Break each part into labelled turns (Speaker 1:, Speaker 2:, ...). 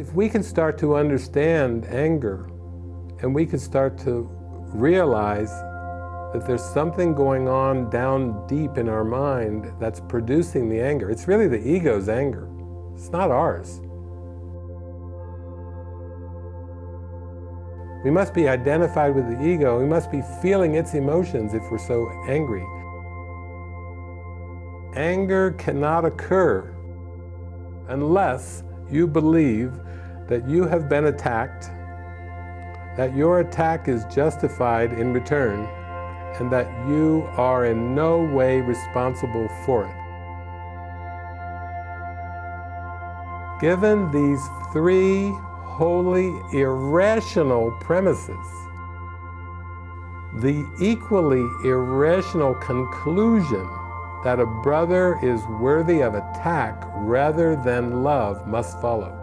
Speaker 1: If we can start to understand anger, and we can start to realize that there's something going on down deep in our mind that's producing the anger. It's really the ego's anger. It's not ours. We must be identified with the ego. We must be feeling its emotions if we're so angry. Anger cannot occur unless you believe that you have been attacked, that your attack is justified in return, and that you are in no way responsible for it. Given these three wholly irrational premises, the equally irrational conclusion that a brother is worthy of attack rather than love must follow.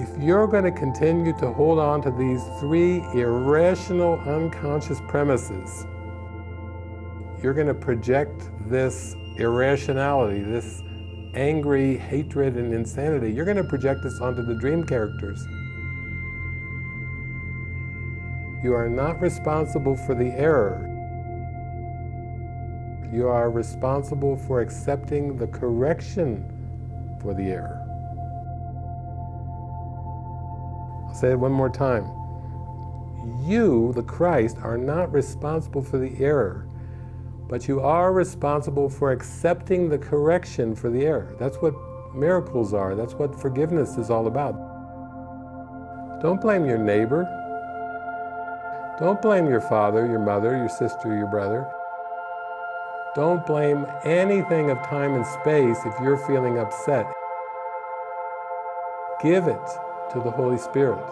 Speaker 1: If you're going to continue to hold on to these three irrational unconscious premises, you're going to project this irrationality, this angry hatred and insanity, you're going to project this onto the dream characters. You are not responsible for the error. You are responsible for accepting the correction for the error. I'll say it one more time. You, the Christ, are not responsible for the error, but you are responsible for accepting the correction for the error. That's what miracles are. That's what forgiveness is all about. Don't blame your neighbor. Don't blame your father, your mother, your sister, your brother. Don't blame anything of time and space if you're feeling upset. Give it to the Holy Spirit.